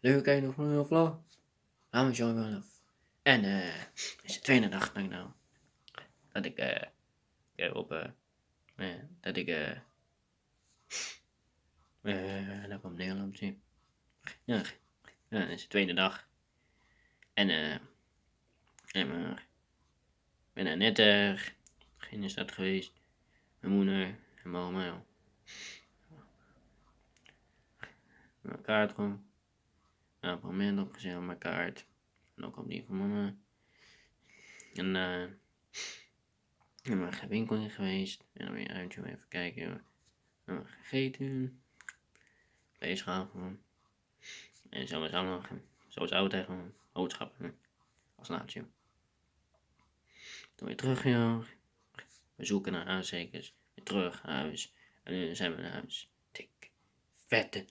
Leuk kijken nog een vlog. Gaan we zo wel. En eh, is de tweede dag denk ik nou. Dat ik eh op eh eh, dat ik eh eh dat ik op Nederland zie. Ja, ja, dat is de tweede dag. En eh en maar ik ben er net eh in de stad geweest. Mijn moeder en oma. Mijn kaart gewoon. Moment opgezet op mijn kaart. En ook op die van mama. En eh en maar geen winkel in geweest. En dan weer uitje om even kijken. En gegeten. Bezig gewoon. En zo is allemaal, zo is oud tegen boodschappen. Als laatje. Toen weer terug, joh. We zoeken naar. Weer terug naar huis. En nu zijn we naar huis. Dik, vette